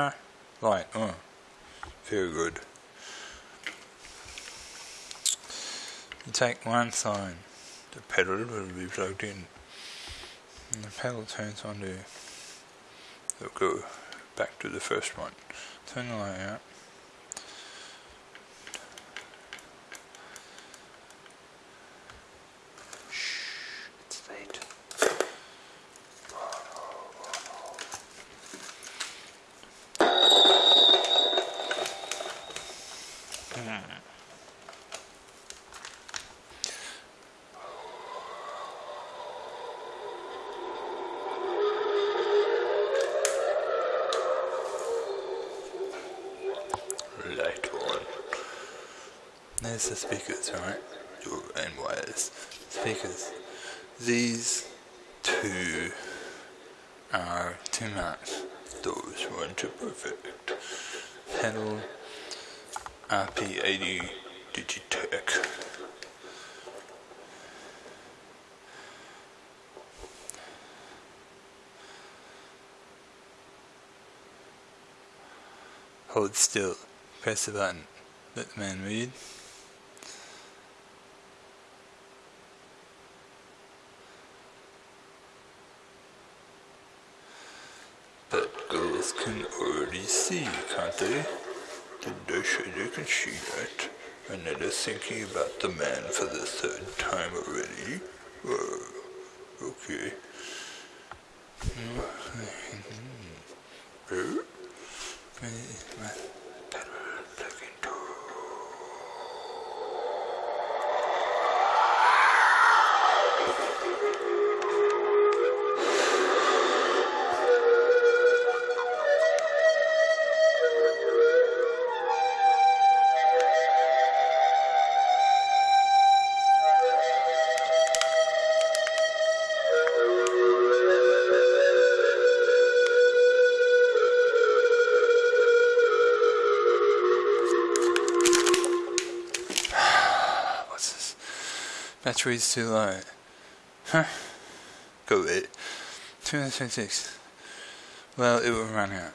Light, oh, very good. You take one sign, the pedal will be plugged in, and the pedal turns on to, it'll go back to the first one. Turn the light out. Shh, it's late. Light on. There's the speakers, right? Your and wires. Speakers. These two are too much. Those ones are perfect. Pedal RP80 Digitech. Hold still. Press the button. Let the man read. But girls can already see, can't they? They say they can see that? And they're thinking about the man for the third time already? Oh, okay. Oh? My Battery's too low. Huh? Go it. 226. Well, it will run out.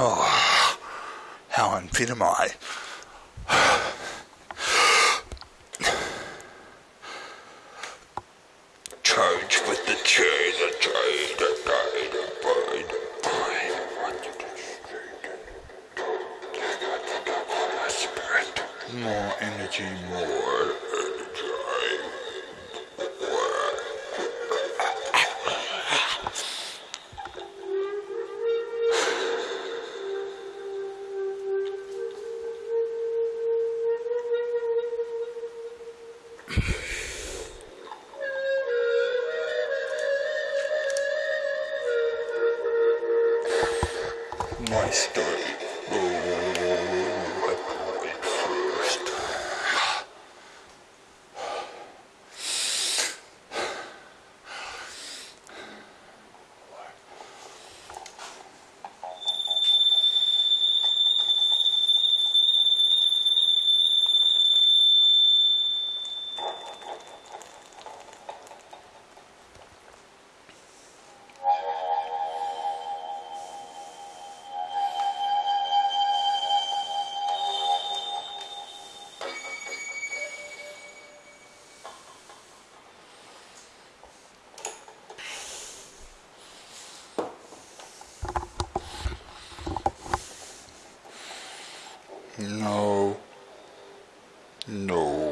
Oh, how unfit am I? No. No.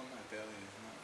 Well, my belly is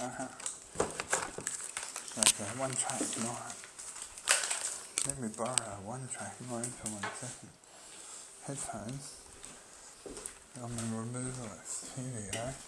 Uh-huh. One track noise. Let me borrow one track noise for one second. Headphones. I'm going to remove this. Here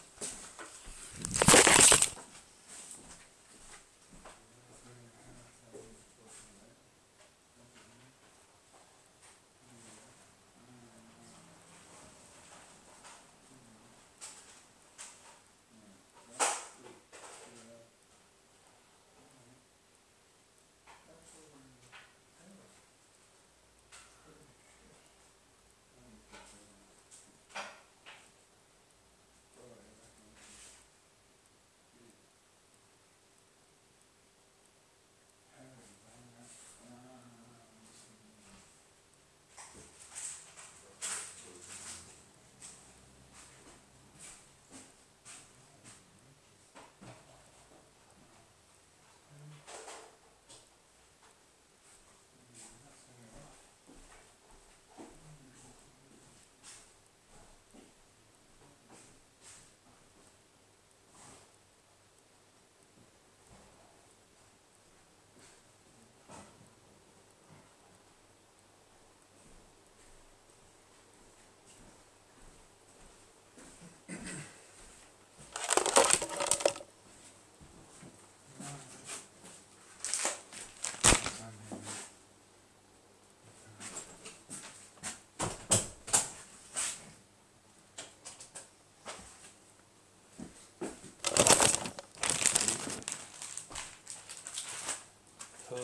go.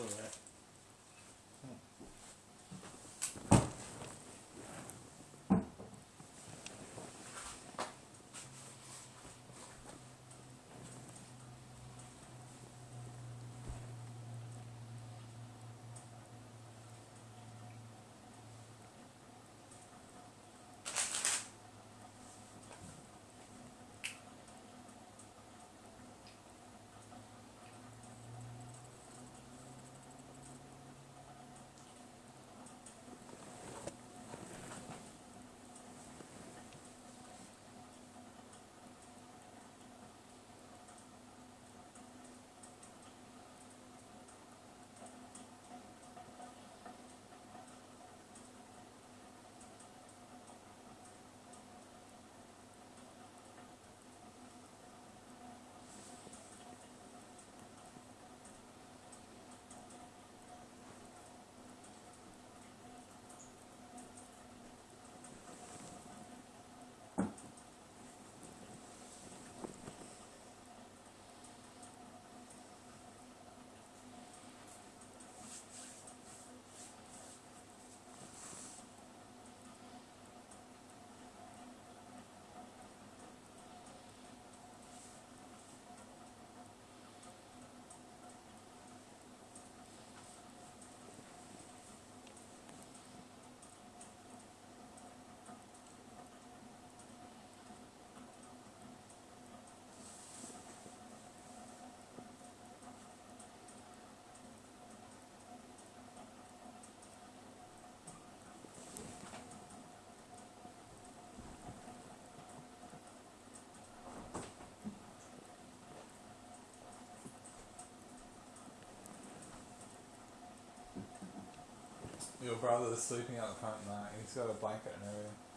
Your brother's sleeping out the front night. He's got a blanket and everything.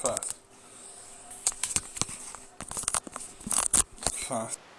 Fast. Fast.